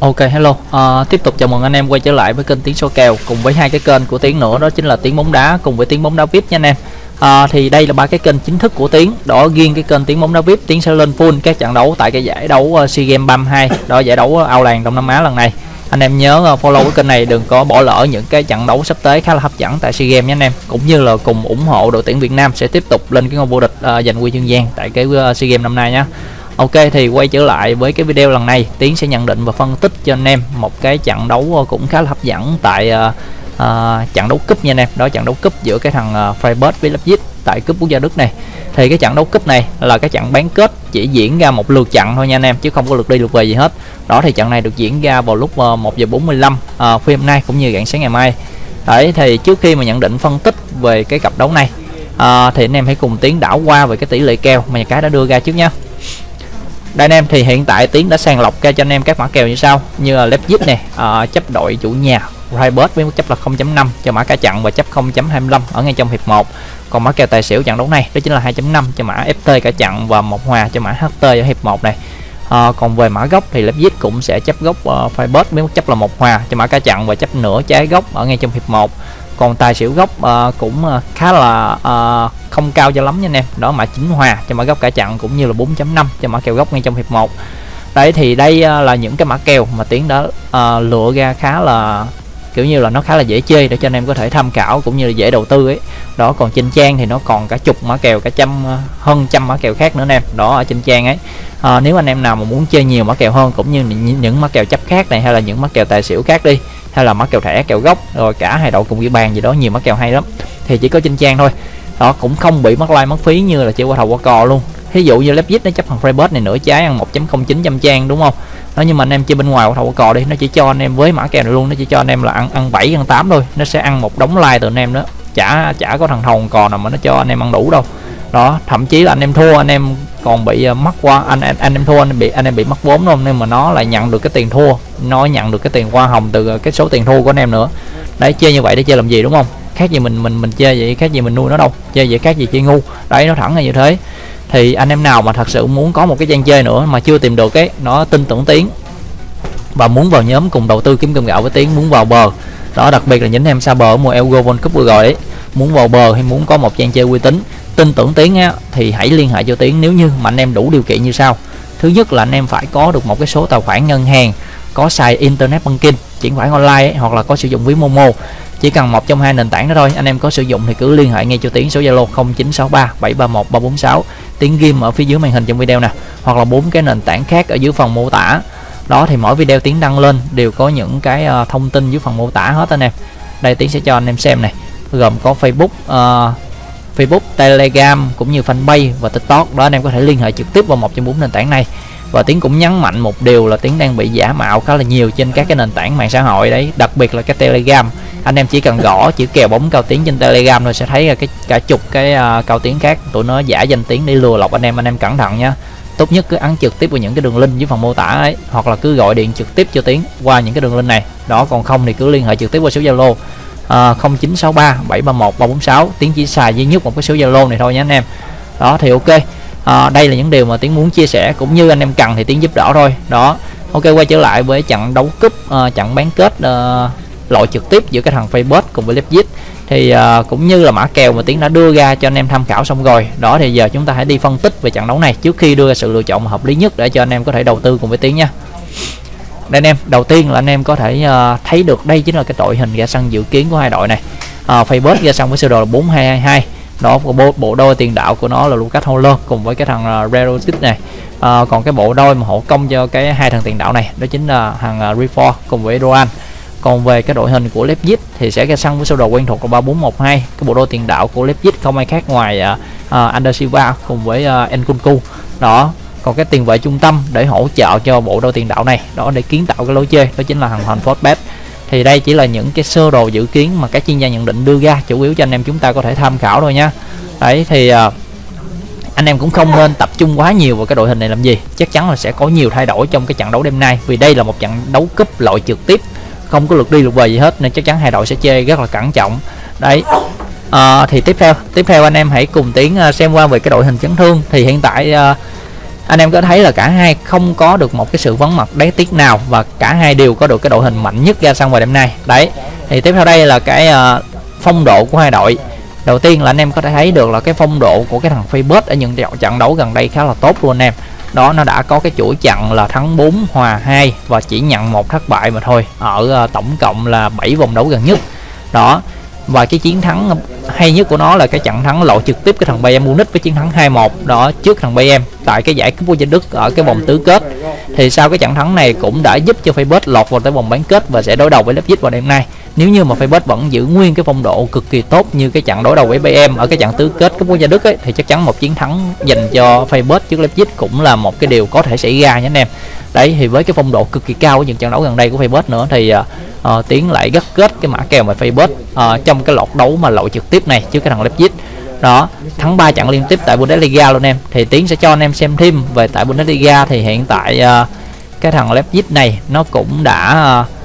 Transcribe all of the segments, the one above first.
Ok hello, à, tiếp tục chào mừng anh em quay trở lại với kênh Tiếng số kèo cùng với hai cái kênh của Tiếng nữa đó chính là Tiếng bóng đá cùng với Tiếng bóng đá VIP nha anh em. À, thì đây là ba cái kênh chính thức của Tiếng, đó riêng cái kênh Tiếng bóng đá VIP Tiếng sẽ lên full các trận đấu tại cái giải đấu à, SEA Games 32, đó giải đấu à, ao làng Đông Nam Á lần này. Anh em nhớ à, follow cái kênh này đừng có bỏ lỡ những cái trận đấu sắp tới khá là hấp dẫn tại SEA Games nha anh em, cũng như là cùng ủng hộ đội tuyển Việt Nam sẽ tiếp tục lên cái ngôi vô địch uh, giành huy chương vàng tại cái uh, SEA Games năm nay nhé. Ok thì quay trở lại với cái video lần này. Tiến sẽ nhận định và phân tích cho anh em một cái trận đấu ờ, cũng khá là hấp dẫn tại uh, uh, trận đấu cúp nha anh em. Đó trận đấu cúp giữa cái thằng uh, Freiburg với Leipzig tại cúp quốc gia Đức này. Thì cái trận đấu cúp này là cái trận bán kết chỉ diễn ra một lượt trận thôi nha anh em chứ không có lượt đi lượt về gì hết. Đó thì trận này được diễn ra vào lúc uh, 1 giờ 45 uh, phim nay cũng như rạng sáng ngày mai. Đấy thì trước khi mà nhận định phân tích về cái cặp đấu này uh, thì anh em hãy cùng tiến đảo qua về cái tỷ lệ kèo mà nhà cái đã đưa ra trước nhé đây anh em thì hiện tại tiến đã sàng lọc ra cho anh em các mã kèo như sau. Như là Leipzig này uh, ờ, chấp đội chủ nhà Raibert với mức chấp là 0.5 cho mã cả chặn và chấp 0.25 ở ngay trong hiệp 1 còn mã kèo tài xỉu trận đấu này đó chính là 2.5 cho mã FT cả chặn và một hòa cho mã HT ở hiệp 1 này. À, còn về mã gốc thì Leipzig cũng sẽ chấp gốc uh, ờ, Freiburg với mức chấp là một hòa cho mã cả chặn và chấp nửa trái gốc ở ngay trong hiệp 1 còn tài xỉu gốc uh, cũng uh, khá là uh, không cao cho lắm nha anh em. Đó mã chính hòa cho mã gốc cả chặn cũng như là 4.5 cho mã kèo gốc ngay trong hiệp 1 đấy thì đây uh, là những cái mã kèo mà tiến đã uh, lựa ra khá là kiểu như là nó khá là dễ chơi để cho anh em có thể tham khảo cũng như là dễ đầu tư ấy. Đó còn trên trang thì nó còn cả chục mã kèo cả trăm ờ, hơn trăm mã kèo khác nữa anh em đó ở trên trang ấy. À, nếu anh em nào mà muốn chơi nhiều mã kèo hơn cũng như những mã kèo chấp khác này hay là những mã kèo tài xỉu khác đi hay là mã kèo thẻ kèo gốc rồi cả hai đội cùng ghi bàn gì đó nhiều mã kèo hay lắm thì chỉ có trên trang thôi. Đó cũng không bị mất like mất phí như là chơi qua thầu qua cò luôn thí dụ như Leipzig nó chấp thằng Freiburg này nửa trái ăn 1.09 trăm trang đúng không nó nhưng mà anh em chơi bên ngoài của thầu cò đi nó chỉ cho anh em với mã kèo này luôn nó chỉ cho anh em là ăn ăn 7 ăn 8 thôi nó sẽ ăn một đống like từ anh em đó chả chả có thằng thầu cò nào mà nó cho anh em ăn đủ đâu đó thậm chí là anh em thua anh em còn bị uh, mất qua anh, anh anh em thua anh bị anh em bị mất vốn luôn nên mà nó lại nhận được cái tiền thua nó nhận được cái tiền hoa hồng từ cái số tiền thua của anh em nữa đấy chơi như vậy để chơi làm gì đúng không khác gì mình mình mình chơi vậy khác gì mình nuôi nó đâu chơi vậy khác gì chơi ngu đấy nó thẳng là như thế thì anh em nào mà thật sự muốn có một cái trang chơi nữa mà chưa tìm được cái nó tin tưởng tiếng và muốn vào nhóm cùng đầu tư kiếm cơm gạo với tiếng muốn vào bờ. Đó đặc biệt là những em xa bờ ở mùa Euro World Cup vừa rồi ấy. Muốn vào bờ hay muốn có một trang chơi uy tín tin tưởng tiếng á, thì hãy liên hệ cho tiếng nếu như mà anh em đủ điều kiện như sau. Thứ nhất là anh em phải có được một cái số tài khoản ngân hàng có xài internet banking chuyển khoản online ấy, hoặc là có sử dụng ví momo chỉ cần một trong hai nền tảng đó thôi. Anh em có sử dụng thì cứ liên hệ ngay cho tiến số zalo 0963 731 346 tiếng ghim ở phía dưới màn hình trong video nè. Hoặc là bốn cái nền tảng khác ở dưới phần mô tả. Đó thì mỗi video tiến đăng lên đều có những cái uh, thông tin dưới phần mô tả hết anh em. Đây tiến sẽ cho anh em xem này gồm có facebook uh, facebook telegram cũng như fanpage và tiktok. Đó anh em có thể liên hệ trực tiếp vào một trong bốn nền tảng này. Và tiến cũng nhấn mạnh một điều là tiến đang bị giả mạo khá là nhiều trên các cái nền tảng mạng xã hội đấy đặc biệt là cái telegram anh em chỉ cần gõ chữ kèo bóng cao tiếng trên telegram rồi sẽ thấy là cái cả chục cái uh, cao tiếng khác. Tụi nó giả danh tiếng để lừa lọc anh em anh em cẩn thận nha. Tốt nhất cứ ấn trực tiếp vào những cái đường link dưới phần mô tả ấy hoặc là cứ gọi điện trực tiếp cho tiếng qua những cái đường link này. Đó còn không thì cứ liên hệ trực tiếp qua số zalo uh, 0963 731 346 tiếng chỉ xài duy nhất một cái số zalo này thôi nhé anh em. Đó thì ok. À, đây là những điều mà tiến muốn chia sẻ cũng như anh em cần thì tiến giúp đỡ thôi. Đó ok quay trở lại với trận đấu cúp uh, trận bán kết uh, lội trực tiếp giữa cái thằng Facebook cùng với Leipzig. Thì uh, cũng như là mã kèo mà tiến đã đưa ra cho anh em tham khảo xong rồi đó thì giờ chúng ta hãy đi phân tích về trận đấu này trước khi đưa ra sự lựa chọn hợp lý nhất để cho anh em có thể đầu tư cùng với tiến nha. Đây anh em đầu tiên là anh em có thể uh, thấy được đây chính là cái đội hình ra sân dự kiến của hai đội này. Uh, Facebook ra sân với sơ đồ là 4222 đó bộ, bộ đôi tiền đạo của nó là Lucas Holler cùng với cái thằng uh, Rerotic này. Uh, còn cái bộ đôi mà hộ công cho cái hai thằng tiền đạo này đó chính là thằng uh, Refor cùng với Roan còn về cái đội hình của Leipzig thì sẽ ra sân với sơ đồ quen thuộc là 3412 cái bộ đôi tiền đạo của Leipzig không ai khác ngoài à, à, uh, uh, Ander Silva cùng với uh, Nkunku. Đó còn cái tiền vệ trung tâm để hỗ trợ cho bộ đôi tiền đạo này đó để kiến tạo cái lối chơi đó chính là thằng thành Fortbet thì đây chỉ là những cái sơ đồ dự kiến mà các chuyên gia nhận định đưa ra chủ yếu cho anh em chúng ta có thể tham khảo thôi nhá. Đấy thì uh, anh em cũng không nên tập trung quá nhiều vào cái đội hình này làm gì. Chắc chắn là sẽ có nhiều thay đổi trong cái trận đấu đêm nay vì đây là một trận đấu cúp loại trực tiếp không có lượt đi lượt về gì hết nên chắc chắn hai đội sẽ chơi rất là cẩn trọng. Đấy. À, thì tiếp theo tiếp theo anh em hãy cùng tiến ờ, xem qua về cái đội hình chấn thương. Thì hiện tại à, anh em có thấy là cả hai không có được một cái sự vắng mặt đáng tiếc nào và cả hai đều có được cái đội hình mạnh nhất ra sân vào đêm nay. Đấy. Thì tiếp theo đây là cái à, phong độ của hai đội. Đầu tiên là anh em có thể thấy được là cái phong độ của cái thằng Facebook ở những trận đấu gần đây khá là tốt luôn anh em đó, nó đã có cái chuỗi chặn là thắng 4 hòa 2 và chỉ nhận một thất bại mà thôi. Ở ờ, tổng cộng là 7 vòng đấu gần nhất. Đó, và cái chiến thắng hay nhất của nó là cái trận thắng lộ trực tiếp cái thằng Bayern Munich với chiến thắng 2-1 đó, trước thằng Bayern tại cái giải cúp quốc gia Đức ở cái vòng tứ kết. Thì sau cái trận thắng này cũng đã giúp cho Facebook lọt vào tới vòng bán kết và sẽ đối đầu với Leipzig vào đêm nay. Nếu như mà Facebook vẫn giữ nguyên cái phong độ cực kỳ tốt như cái trận đối đầu với BM ở cái trận tứ kết cúp quốc gia Đức ấy, thì chắc chắn một chiến thắng dành cho Facebook trước Leipzig cũng là một cái điều có thể xảy ra nha anh em. Đấy thì với cái phong độ cực kỳ cao của những trận đấu gần đây của Facebook nữa thì uh, uh, tiến lại gắt kết cái mã kèo mà Facebook uh, ờ, trong cái lọt đấu mà lội trực tiếp này trước cái thằng Leipzig đó thắng 3 trận liên tiếp tại Bundesliga luôn em. Thì tiến sẽ cho anh em xem thêm về tại Bundesliga. Thì hiện tại uh, cái thằng Leipzig này nó cũng đã uh,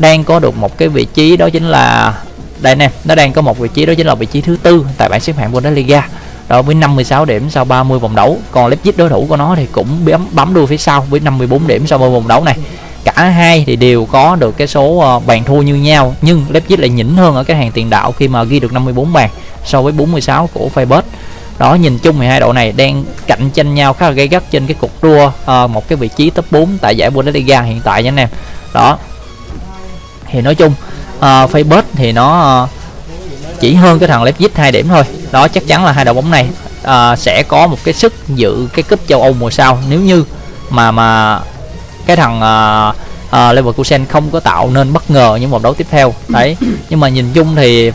đang có được một cái vị trí đó chính là đây nè nó đang có một vị trí đó chính là vị trí thứ tư tại bảng xếp hạng Bundesliga. Đó với 56 điểm sau 30 vòng đấu. Còn Leipzig đối thủ của nó thì cũng bấm bấm đuôi phía sau với 54 điểm sau 30 vòng đấu này cả hai thì đều có được cái số ờ, bàn thua như nhau nhưng Leipzig lại nhỉnh hơn ở cái hàng tiền đạo khi mà ghi được 54 bàn so với 46 của Feyenoord đó nhìn chung thì hai đội này đang cạnh tranh nhau khá là gay gắt trên cái cuộc đua à, một cái vị trí top 4 tại giải Bundesliga hiện tại nha anh em. Đó. Thì nói chung ờ, uh, Facebook thì nó uh, chỉ hơn cái thằng Leipzig hai điểm thôi. Đó chắc chắn là hai đội bóng này uh, sẽ có một cái sức dự cái cúp châu Âu mùa sau. Nếu như mà mà cái thằng ờ, ờ, uh, uh, Leverkusen không có tạo nên bất ngờ những vòng đấu tiếp theo. Đấy. Nhưng mà nhìn chung thì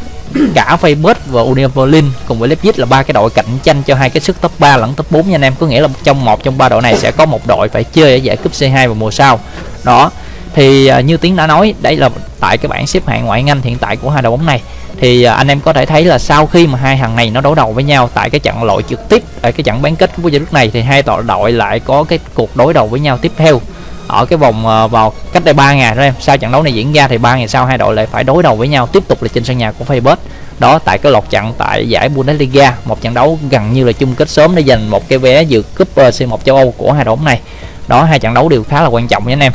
cả Facebook và Union Berlin cùng với Leipzig là ba cái đội cạnh tranh cho hai cái sức top 3 lẫn top 4 nha anh em. Có nghĩa là trong một trong ba đội này sẽ có một đội phải chơi ở giải cúp C2 vào mùa sau. Đó. Thì uh, như tiến đã nói đây là tại cái bảng xếp hạng ngoại hạng Anh hiện tại của hai đội bóng này. Thì uh, anh em có thể thấy là sau khi mà hai thằng này nó đấu đầu với nhau tại cái trận loại trực tiếp tại cái trận bán kết của giải lúc này thì hai đội đội lại có cái cuộc đối đầu với nhau tiếp theo ở cái vòng uh, vào cách đây 3 ngày đó em. Sau trận đấu này diễn ra thì ba ngày sau hai đội lại phải đối đầu với nhau tiếp tục là trên sân nhà của Facebook đó tại cái lọt trận tại giải Bundesliga một trận đấu gần như là chung kết sớm để giành một cái vé dự cúp ờ, C1 châu Âu của hai đội bóng này. Đó hai trận đấu đều khá là quan trọng nha anh em.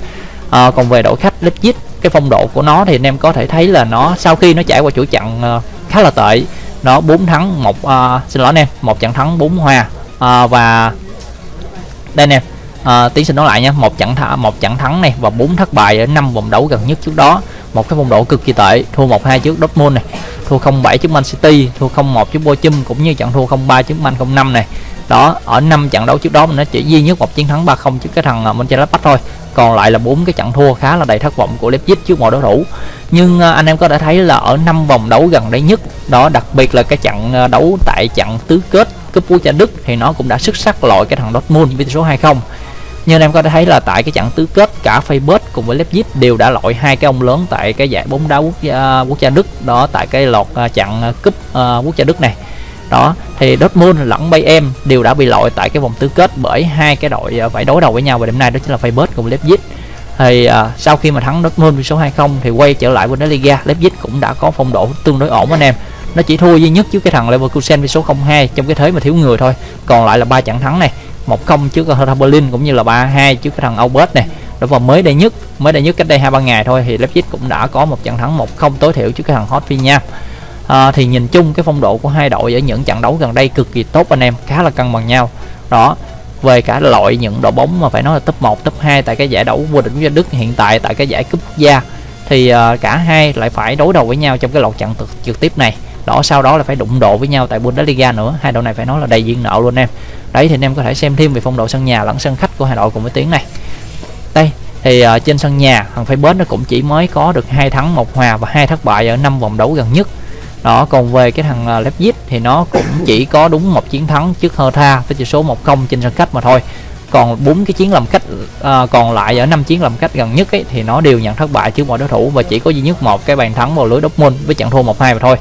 À, còn về đội khách Leipzig cái phong độ của nó thì anh em có thể thấy là nó sau khi nó trải qua chuỗi trận uh, khá là tệ nó bốn thắng một uh, xin lỗi anh em một trận thắng bốn hòa uh, và đây nè à, tiến xin nói lại nha một trận thắng một trận thắng này và bốn thất bại ở năm vòng đấu gần nhất trước đó. Một cái phong độ cực kỳ tệ thua một hai trước Dortmund này thua 0-7 trước Man City thua 0-1 trước Bochum cũng như trận thua 0-3 trước Man 05 này. Đó ở năm trận đấu trước đó mình nó chỉ duy nhất một chiến thắng 3-0 trước cái thằng ờ, Mönchengladbach thôi. Còn lại là bốn cái trận thua khá là đầy thất vọng của Leipzig trước mọi đối thủ. Nhưng ờ, anh em có thể thấy là ở năm vòng đấu gần đây nhất đó đặc biệt là cái trận đấu tại trận tứ kết cúp quốc gia Đức thì nó cũng đã xuất sắc loại cái thằng Dortmund với tỷ số 2-0 như anh em có thể thấy là tại cái trận tứ kết cả Facebook cùng với Leipzig đều đã loại hai cái ông lớn tại cái giải bóng đá quốc gia uh, quốc gia Đức đó tại cái lọt uh, trận uh, cúp uh, quốc gia Đức này. Đó thì Dortmund lẫn Bayern đều đã bị loại tại cái vòng tứ kết bởi hai cái đội phải đối đầu với nhau và đêm nay đó chính là Facebook cùng Leipzig. Thì uh, sau khi mà thắng Dortmund với số 20 thì quay trở lại Bundesliga Leipzig cũng đã có phong độ tương đối ổn anh em. Nó chỉ thua duy nhất trước cái thằng Leverkusen với số 02 trong cái thế mà thiếu người thôi. Còn lại là ba trận thắng này. 1-0 trước Hertha Berlin cũng như là 3-2 trước cái thằng Aubert này đó và mới đây nhất mới đây nhất cách đây hai ba ngày thôi thì Leipzig cũng đã có một trận thắng 1-0 tối thiểu trước cái thằng Hoffenheim à, thì nhìn chung cái phong độ của hai đội ở những trận đấu gần đây cực kỳ tốt anh em khá là cân bằng nhau. Đó về cả loại những đội bóng mà phải nói là top 1, top 2 tại cái giải đấu vô địch quốc gia Đức hiện tại tại cái giải cúp quốc gia thì uh, cả hai lại phải đối đầu với nhau trong cái loạt trận trực, trực tiếp này đó sau đó là phải đụng độ với nhau tại Bundesliga nữa. Hai đội này phải nói là đầy duyên nợ luôn em. Đấy thì anh em có thể xem thêm về phong độ sân nhà lẫn sân khách của hai đội cùng với tiếng này. Đây thì uh, trên sân nhà thằng Facebook nó cũng chỉ mới có được hai thắng một hòa và hai thất bại ở năm vòng đấu gần nhất. Đó còn về cái thằng uh, Leipzig thì nó cũng chỉ có đúng một chiến thắng trước Hertha với tỷ số 1-0 trên sân khách mà thôi. Còn bốn cái chiến làm cách uh, ờ, còn lại ở năm chiến làm cách gần nhất ấy, thì nó đều nhận thất bại trước mọi đối thủ và chỉ có duy nhất một cái bàn thắng vào lưới Dortmund với trận thua 1-2 mà thôi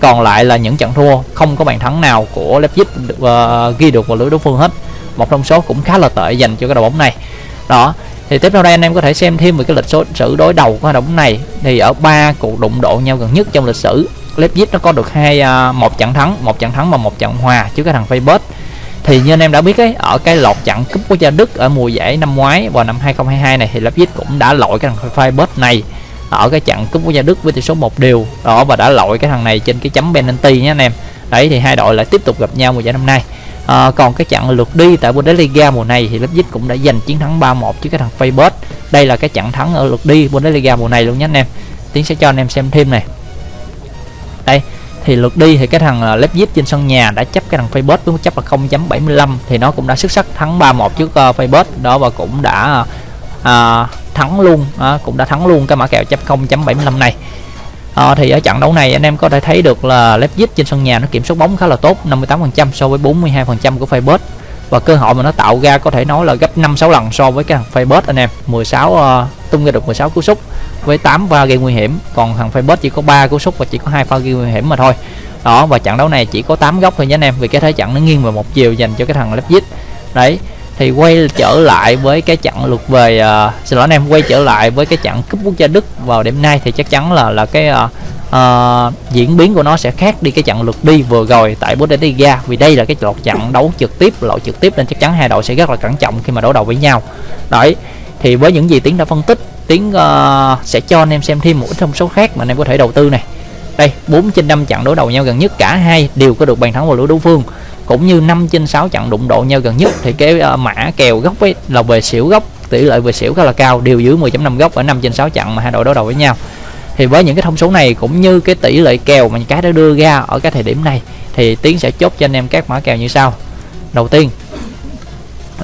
còn lại là những trận thua không có bàn thắng nào của Leipzig uh, ghi được vào lưới đối phương hết. Một trong số cũng khá là tệ dành cho cái đội bóng này. Đó thì tiếp theo đây anh em có thể xem thêm về cái lịch sử đối đầu của hai đội bóng này. Thì ở ba cuộc đụng độ nhau gần nhất trong lịch sử Leipzig nó có được hai uh, một trận thắng một trận thắng và một trận hòa trước cái thằng Facebook thì như anh em đã biết ấy ở cái lọt trận cúp quốc gia Đức ở mùa giải năm ngoái vào năm 2022 này thì Leipzig cũng đã lội cái thằng Freiburg này ở cái trận cúp quốc gia Đức với tỷ số một điều đó và đã lội cái thằng này trên cái chấm penalty nhé anh em. Đấy thì hai đội lại tiếp tục gặp nhau mùa giải năm nay. À, còn cái trận lượt đi tại Bundesliga mùa này thì Leipzig cũng đã giành chiến thắng 3-1 trước cái thằng Feyenoord. Đây là cái trận thắng ở lượt đi Bundesliga mùa này luôn nhé anh em. Tiến sẽ cho anh em xem thêm này. Đây thì lượt đi thì cái thằng ờ, Leipzig trên sân nhà đã chấp cái thằng Facebook với mức chấp là 0.75 thì nó cũng đã xuất sắc thắng 3-1 trước ờ, uh, Facebook đó và cũng đã uh, thắng luôn. À, cũng đã thắng luôn cái mã kèo chấp 0.75 này. À, thì ở trận đấu này anh em có thể thấy được là Leipzig trên sân nhà nó kiểm soát bóng khá là tốt 58% so với 42% của Facebook và cơ hội mà nó tạo ra có thể nói là gấp 5 6 lần so với cái thằng Facebook anh em. 16 uh, ờ, tung ra được 16 cú sút với 8 pha gây nguy hiểm. Còn thằng Facebook chỉ có 3 cú sút và chỉ có hai pha gây nguy hiểm mà thôi. Đó và trận đấu này chỉ có 8 góc thôi nhé anh em vì cái thế trận nó nghiêng về một chiều dành cho cái thằng Leipzig đấy thì quay trở lại với cái trận lượt về uh, xin lỗi anh em quay trở lại với cái trận cúp quốc gia Đức vào đêm nay thì chắc chắn là là cái uh, uh, diễn biến của nó sẽ khác đi cái trận lượt đi vừa rồi tại Bundesliga. Vì đây là cái lọt trận đấu trực tiếp lọt trực tiếp nên chắc chắn hai đội sẽ rất là cẩn trọng khi mà đối đầu với nhau. Đấy thì với những gì tiến đã phân tích tiến uh, sẽ cho anh em xem thêm một ít thông số khác mà anh em có thể đầu tư này. Đây 4 trên 5 trận đối đầu nhau gần nhất cả hai đều có được bàn thắng vào lưới đối phương cũng như 5 trên 6 trận đụng độ nhau gần nhất thì cái uh, mã kèo góc ấy là về xỉu góc tỷ lệ về xỉu khá là cao đều dưới 10.5 góc ở 5 trên 6 trận mà hai đội đối đầu với nhau. Thì với những cái thông số này cũng như cái tỷ lệ kèo mà cái đã đưa ra ở cái thời điểm này thì tiến sẽ chốt cho anh em các mã kèo như sau. Đầu tiên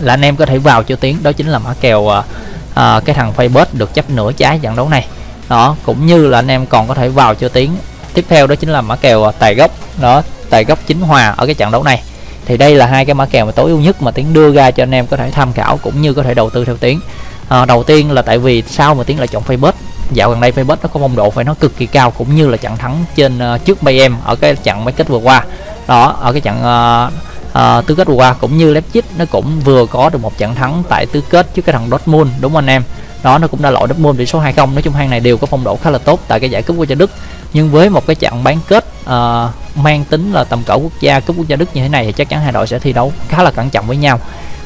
là anh em có thể vào cho tiến đó chính là mã kèo uh, uh, cái thằng Facebook được chấp nửa trái trận đấu này. Đó cũng như là anh em còn có thể vào cho tiến. Tiếp theo đó chính là mã kèo tài gốc. Đó tài gốc chính hòa ở cái trận đấu này thì đây là hai cái mã kèo mà tối ưu nhất mà tiến đưa ra cho anh em có thể tham khảo cũng như có thể đầu tư theo tiến. À, đầu tiên là tại vì sao mà tiến lại chọn Facebook? Dạo gần đây Facebook nó có phong độ phải nó cực kỳ cao cũng như là trận thắng trên uh, trước em ở cái trận mấy kết vừa qua. Đó ở cái trận uh, uh, tứ kết vừa qua cũng như Leipzig nó cũng vừa có được một trận thắng tại tứ kết trước cái thằng Dortmund đúng không anh em? Đó nó cũng đã loại Dortmund tỷ số 2-0 nói chung hai này đều có phong độ khá là tốt tại cái giải cúp quốc gia Đức nhưng với một cái trận bán kết uh, mang tính là tầm cỡ quốc gia cúp quốc gia Đức như thế này thì chắc chắn hai đội sẽ thi đấu khá là cẩn trọng với nhau.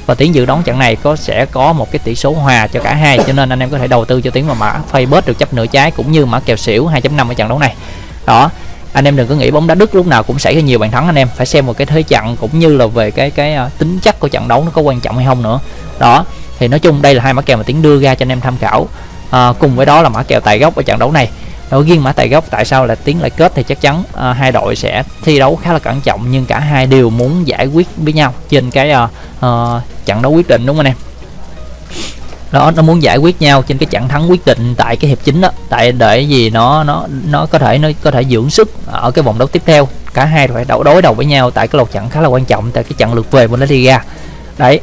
Và tiến dự đoán trận này có sẽ có một cái tỷ số hòa cho cả hai cho nên anh em có thể đầu tư cho tiến mà mã Facebook được chấp nửa trái cũng như mã kèo xỉu 2.5 ở trận đấu này. Đó anh em đừng có nghĩ bóng đá Đức lúc nào cũng xảy ra nhiều bàn thắng anh em phải xem một cái thế trận cũng như là về cái cái uh, tính chất của trận đấu nó có quan trọng hay không nữa. Đó thì nói chung đây là hai mã kèo mà tiến đưa ra cho anh em tham khảo. À, cùng với đó là mã kèo tài gốc ở trận đấu này đối riêng mã tài gốc tại sao là tiến lại kết thì chắc chắn à, hai đội sẽ thi đấu khá là cẩn trọng nhưng cả hai đều muốn giải quyết với nhau trên cái à, à, trận đấu quyết định đúng không anh em? Đó nó muốn giải quyết nhau trên cái trận thắng quyết định tại cái hiệp chính đó tại để gì nó nó nó có thể nó có thể dưỡng sức ở cái vòng đấu tiếp theo. Cả hai phải đấu đối đầu với nhau tại cái lượt trận khá là quan trọng tại cái trận lượt về Bundesliga đấy.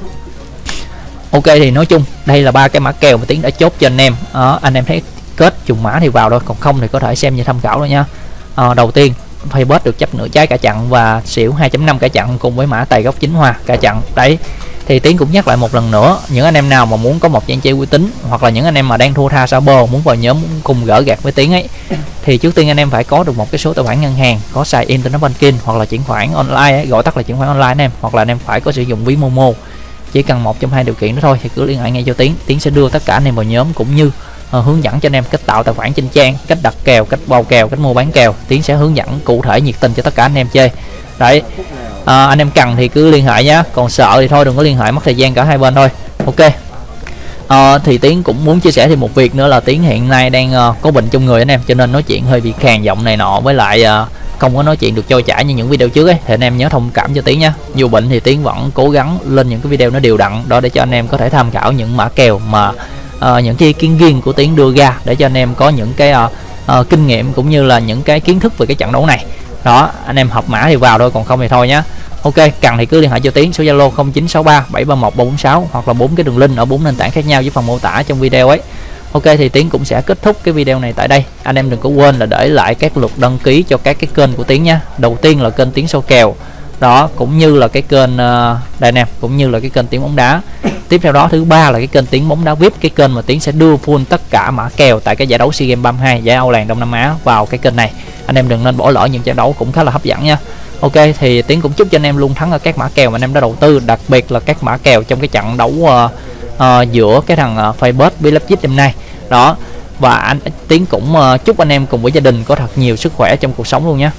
Ok thì nói chung đây là ba cái mã kèo mà tiến đã chốt cho anh em. Đó, anh em thấy kết trùng mã thì vào thôi còn không thì có thể xem như tham khảo thôi nha. À, đầu tiên Facebook được chấp nửa trái cả chặn và xỉu 2.5 cả chặn cùng với mã tài gốc chính hòa cả chặn. Đấy thì tiến cũng nhắc lại một lần nữa những anh em nào mà muốn có một trang chơi uy tín hoặc là những anh em mà đang thua tha sao bơ muốn vào nhóm cùng gỡ gạt với tiến ấy thì trước tiên anh em phải có được một cái số tài khoản ngân hàng có xài internet banking hoặc là chuyển khoản online ấy, gọi tắt là chuyển khoản online anh em hoặc là anh em phải có sử dụng ví momo. Chỉ cần một trong hai điều kiện đó thôi thì cứ liên hệ ngay cho tiến tiến sẽ đưa tất cả anh em vào nhóm cũng như uh, hướng dẫn cho anh em cách tạo tài khoản trên trang cách đặt kèo cách bao kèo cách mua bán kèo. Tiến sẽ hướng dẫn cụ thể nhiệt tình cho tất cả anh em chơi. Đấy. À, anh em cần thì cứ liên hệ nhé còn sợ thì thôi đừng có liên hệ mất thời gian cả hai bên thôi. Ok. À, thì tiến cũng muốn chia sẻ thêm một việc nữa là tiến hiện nay đang uh, có bệnh trong người anh em cho nên nói chuyện hơi bị khàn giọng này nọ. Với lại uh, không có nói chuyện được trôi chảy như những video trước ấy. Thì anh em nhớ thông cảm cho tiến nhé dù bệnh thì tiến vẫn cố gắng lên những cái video nó đều đặn đó để cho anh em có thể tham khảo những mã kèo mà uh, những cái kiến riêng của tiến đưa ra để cho anh em có những cái uh, uh, kinh nghiệm cũng như là những cái kiến thức về cái trận đấu này. Đó anh em học mã thì vào thôi còn không thì thôi nhé ok cần thì cứ liên hệ cho tiến số zalo 0963 731 346 hoặc là bốn cái đường link ở bốn nền tảng khác nhau với phần mô tả trong video ấy. Ok thì tiến cũng sẽ kết thúc cái video này tại đây. Anh em đừng có quên là để lại các lượt đăng ký cho các cái kênh của tiến nha đầu tiên là kênh tiến số kèo. Đó cũng như là cái kênh uh, đây nè cũng như là cái kênh tiếng bóng đá tiếp theo đó thứ ba là cái kênh tiếng bóng đá vip. Cái kênh mà tiếng sẽ đưa full tất cả mã kèo tại cái giải đấu sea games 32 giải âu làng đông nam á vào cái kênh này. Anh em đừng nên bỏ lỡ những trận đấu cũng khá là hấp dẫn nha. Ok thì tiếng cũng chúc cho anh em luôn thắng ở các mã kèo mà anh em đã đầu tư đặc biệt là các mã kèo trong cái trận đấu uh, uh, giữa cái thằng ờ, uh, facebook bilapchit đêm nay. Đó và anh tiến cũng uh, chúc anh em cùng với gia đình có thật nhiều sức khỏe trong cuộc sống luôn nhé